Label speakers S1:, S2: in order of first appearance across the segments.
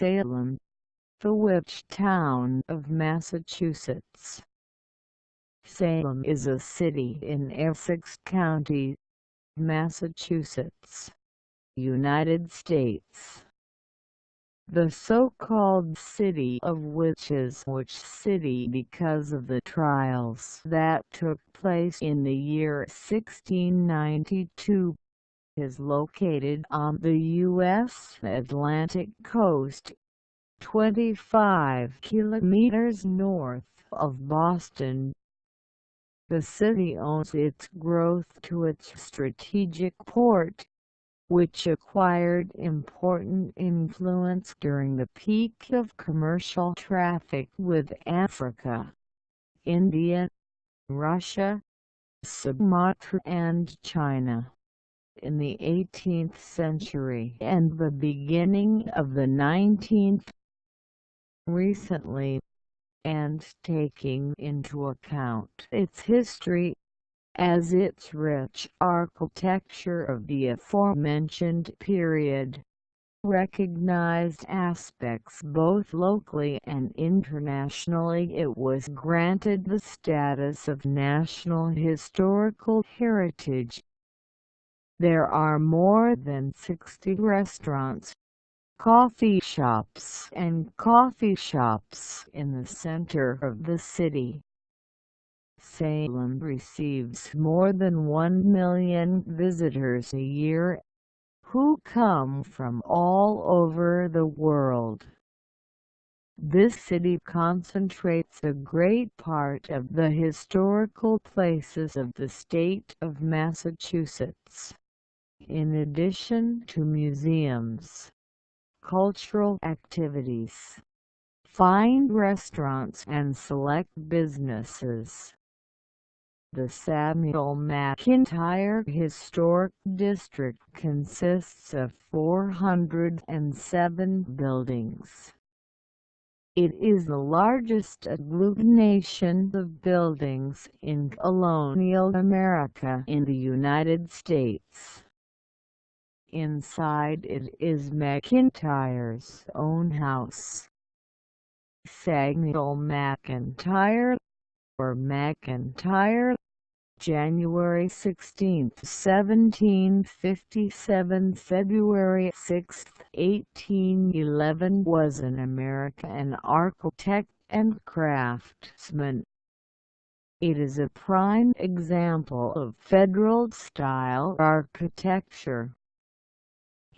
S1: Salem, the witch town of Massachusetts. Salem is a city in Essex County, Massachusetts, United States. The so-called City of Witches which city because of the trials that took place in the year 1692 is located on the U.S. Atlantic coast, 25 kilometers north of Boston. The city owes its growth to its strategic port, which acquired important influence during the peak of commercial traffic with Africa, India, Russia, Sumatra and China. In the 18th century and the beginning of the 19th recently, and taking into account its history as its rich architecture of the aforementioned period recognized aspects both locally and internationally it was granted the status of National Historical Heritage. There are more than 60 restaurants, coffee shops and coffee shops in the center of the city. Salem receives more than 1 million visitors a year, who come from all over the world. This city concentrates a great part of the historical places of the state of Massachusetts. In addition to museums, cultural activities, fine restaurants and select businesses. The Samuel McIntire Historic District consists of 407 buildings. It is the largest agglutination of buildings in colonial America in the United States. Inside it is McIntire's own house. Samuel McIntire or McIntyre January 16, 1757 February 6, 1811 was an American architect and craftsman. It is a prime example of Federal-style architecture.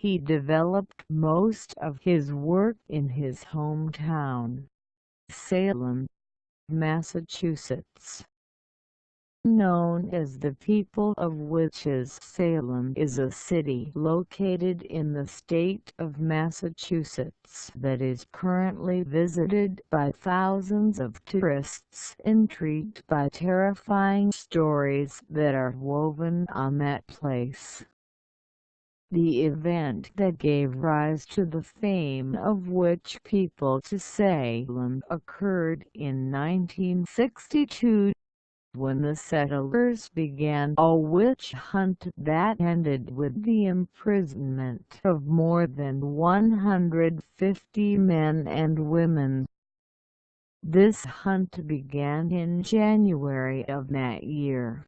S1: He developed most of his work in his hometown, Salem, Massachusetts. Known as the People of Witches Salem is a city located in the state of Massachusetts that is currently visited by thousands of tourists intrigued by terrifying stories that are woven on that place. The event that gave rise to the fame of witch people to Salem occurred in 1962 when the settlers began a witch hunt that ended with the imprisonment of more than 150 men and women. This hunt began in January of that year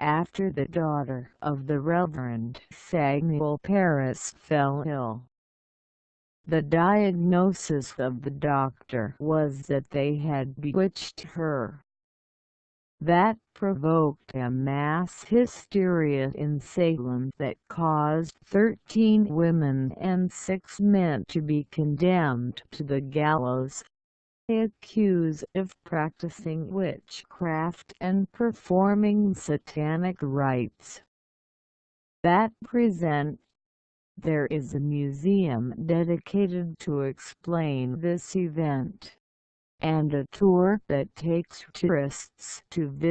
S1: after the daughter of the Reverend Samuel Parris fell ill. The diagnosis of the doctor was that they had bewitched her. That provoked a mass hysteria in Salem that caused 13 women and 6 men to be condemned to the gallows accused of practicing witchcraft and performing satanic rites. That present there is a museum dedicated to explain this event, and a tour that takes tourists to visit